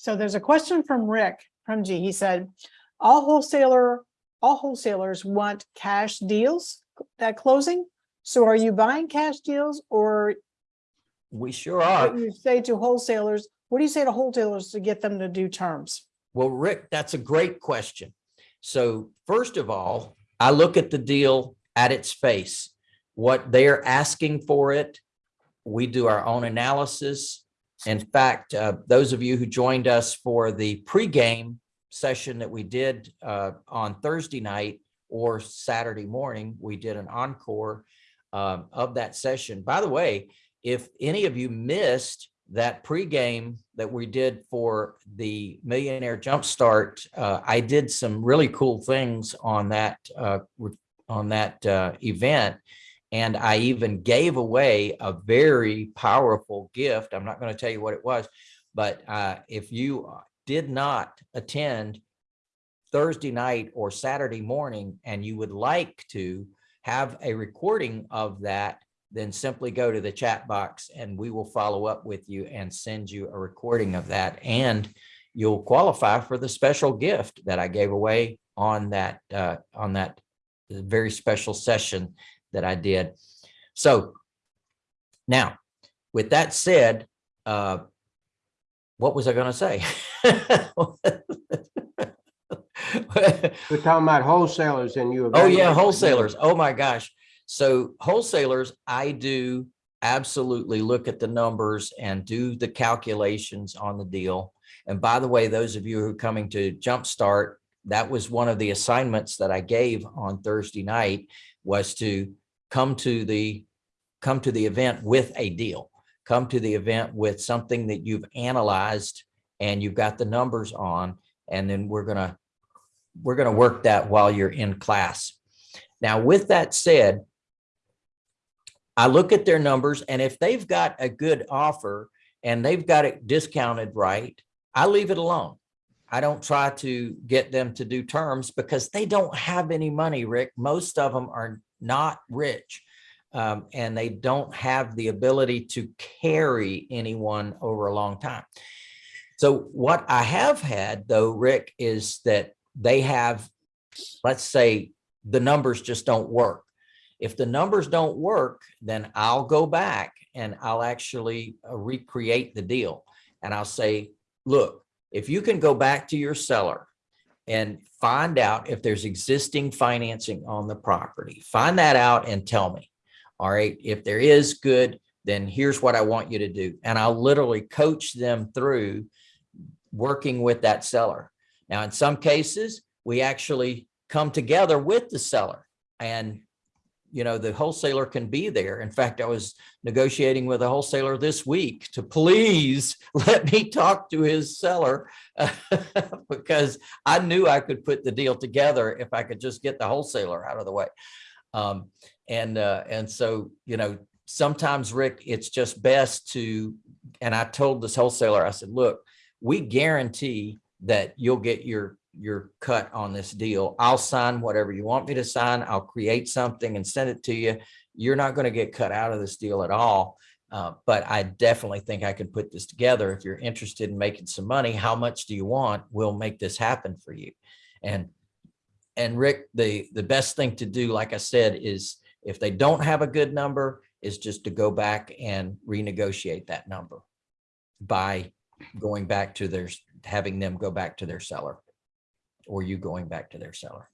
So there's a question from Rick from G. He said, all wholesaler, all wholesalers want cash deals at closing. So are you buying cash deals or We sure are. what you say to wholesalers? What do you say to wholesalers to get them to do terms? Well, Rick, that's a great question. So first of all, I look at the deal at its face, what they're asking for it. We do our own analysis. In fact, uh, those of you who joined us for the pregame session that we did uh, on Thursday night or Saturday morning, we did an encore um, of that session. By the way, if any of you missed that pregame that we did for the Millionaire Jumpstart, uh, I did some really cool things on that uh, on that uh, event. And I even gave away a very powerful gift. I'm not going to tell you what it was, but uh, if you did not attend Thursday night or Saturday morning and you would like to have a recording of that, then simply go to the chat box and we will follow up with you and send you a recording of that. And you'll qualify for the special gift that I gave away on that, uh, on that very special session that I did. So now, with that said, uh, what was I going to say? We're talking about wholesalers and you. Oh, yeah, wholesalers. Oh, my gosh. So wholesalers, I do absolutely look at the numbers and do the calculations on the deal. And by the way, those of you who are coming to Jumpstart, that was one of the assignments that I gave on Thursday night was to come to the, come to the event with a deal. Come to the event with something that you've analyzed and you've got the numbers on, and then we're gonna, we're gonna work that while you're in class. Now, with that said, I look at their numbers and if they've got a good offer and they've got it discounted right, I leave it alone. I don't try to get them to do terms because they don't have any money, Rick. Most of them are not rich. um, and they don't have the ability to carry anyone over a long time. So what I have had though, Rick, is that they have, let's say, the numbers just don't work. If the numbers don't work, then I'll go back and I'll actually uh, recreate the deal. And I'll say, look, if you can go back to your seller and find out if there's existing financing on the property, find that out and tell me. All right, if there is good, then here's what I want you to do. And I'll literally coach them through working with that seller. Now, in some cases, we actually come together with the seller and you know, the wholesaler can be there. In fact, I was negotiating with a wholesaler this week to please let me talk to his seller because I knew I could put the deal together if I could just get the wholesaler out of the way. Um, and, uh, and so, you know, sometimes Rick, it's just best to, and I told this wholesaler, I said, look, we guarantee that you'll get your your cut on this deal. I'll sign whatever you want me to sign. I'll create something and send it to you. You're not going to get cut out of this deal at all. Uh, but I definitely think I can put this together. If you're interested in making some money, how much do you want? We'll make this happen for you. And and Rick, the the best thing to do, like I said, is if they don't have a good number, is just to go back and renegotiate that number by going back to their having them go back to their seller or you going back to their seller.